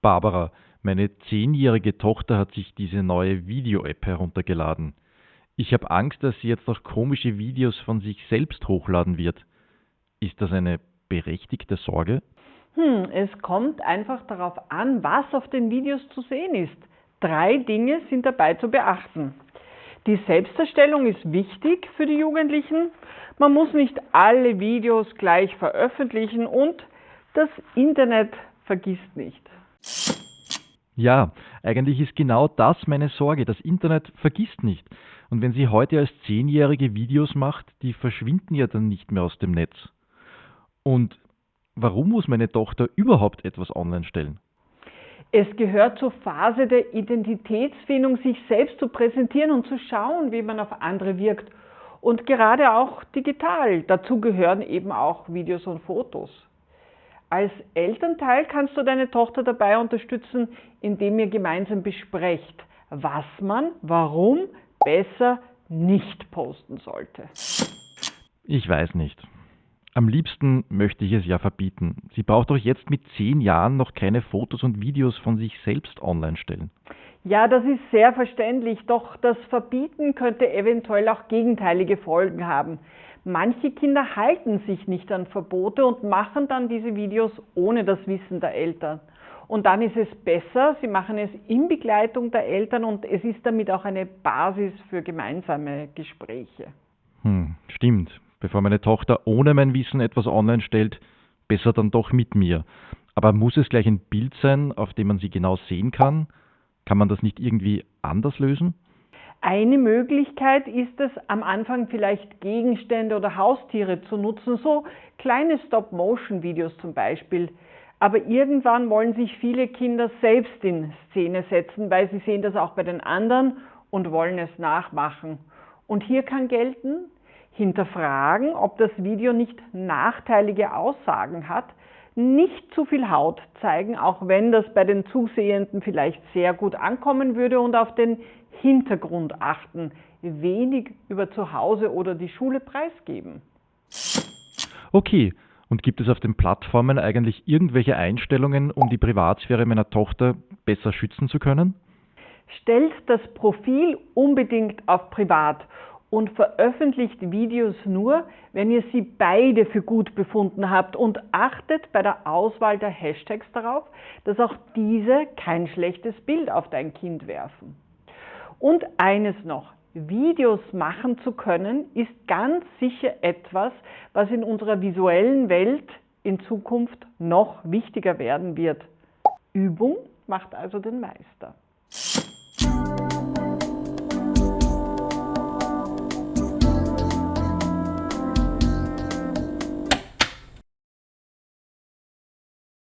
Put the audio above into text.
Barbara, meine zehnjährige Tochter hat sich diese neue Video-App heruntergeladen. Ich habe Angst, dass sie jetzt noch komische Videos von sich selbst hochladen wird. Ist das eine berechtigte Sorge? Hm, es kommt einfach darauf an, was auf den Videos zu sehen ist. Drei Dinge sind dabei zu beachten. Die Selbsterstellung ist wichtig für die Jugendlichen. Man muss nicht alle Videos gleich veröffentlichen und das Internet vergisst nicht. Ja, eigentlich ist genau das meine Sorge. Das Internet vergisst nicht. Und wenn sie heute als Zehnjährige Videos macht, die verschwinden ja dann nicht mehr aus dem Netz. Und warum muss meine Tochter überhaupt etwas online stellen? Es gehört zur Phase der Identitätsfindung, sich selbst zu präsentieren und zu schauen, wie man auf andere wirkt. Und gerade auch digital. Dazu gehören eben auch Videos und Fotos. Als Elternteil kannst du deine Tochter dabei unterstützen, indem ihr gemeinsam besprecht, was man, warum besser nicht posten sollte. Ich weiß nicht. Am liebsten möchte ich es ja verbieten. Sie braucht doch jetzt mit zehn Jahren noch keine Fotos und Videos von sich selbst online stellen. Ja, das ist sehr verständlich, doch das Verbieten könnte eventuell auch gegenteilige Folgen haben. Manche Kinder halten sich nicht an Verbote und machen dann diese Videos ohne das Wissen der Eltern. Und dann ist es besser, sie machen es in Begleitung der Eltern und es ist damit auch eine Basis für gemeinsame Gespräche. Hm, stimmt. Bevor meine Tochter ohne mein Wissen etwas online stellt, besser dann doch mit mir. Aber muss es gleich ein Bild sein, auf dem man sie genau sehen kann? Kann man das nicht irgendwie anders lösen? Eine Möglichkeit ist es, am Anfang vielleicht Gegenstände oder Haustiere zu nutzen, so kleine Stop-Motion-Videos zum Beispiel. Aber irgendwann wollen sich viele Kinder selbst in Szene setzen, weil sie sehen das auch bei den anderen und wollen es nachmachen. Und hier kann gelten, hinterfragen, ob das Video nicht nachteilige Aussagen hat, nicht zu viel Haut zeigen, auch wenn das bei den Zusehenden vielleicht sehr gut ankommen würde und auf den Hintergrund achten, wenig über zu Hause oder die Schule preisgeben. Okay, und gibt es auf den Plattformen eigentlich irgendwelche Einstellungen, um die Privatsphäre meiner Tochter besser schützen zu können? Stellt das Profil unbedingt auf Privat und veröffentlicht Videos nur, wenn ihr sie beide für gut befunden habt und achtet bei der Auswahl der Hashtags darauf, dass auch diese kein schlechtes Bild auf dein Kind werfen. Und eines noch, Videos machen zu können, ist ganz sicher etwas, was in unserer visuellen Welt in Zukunft noch wichtiger werden wird. Übung macht also den Meister.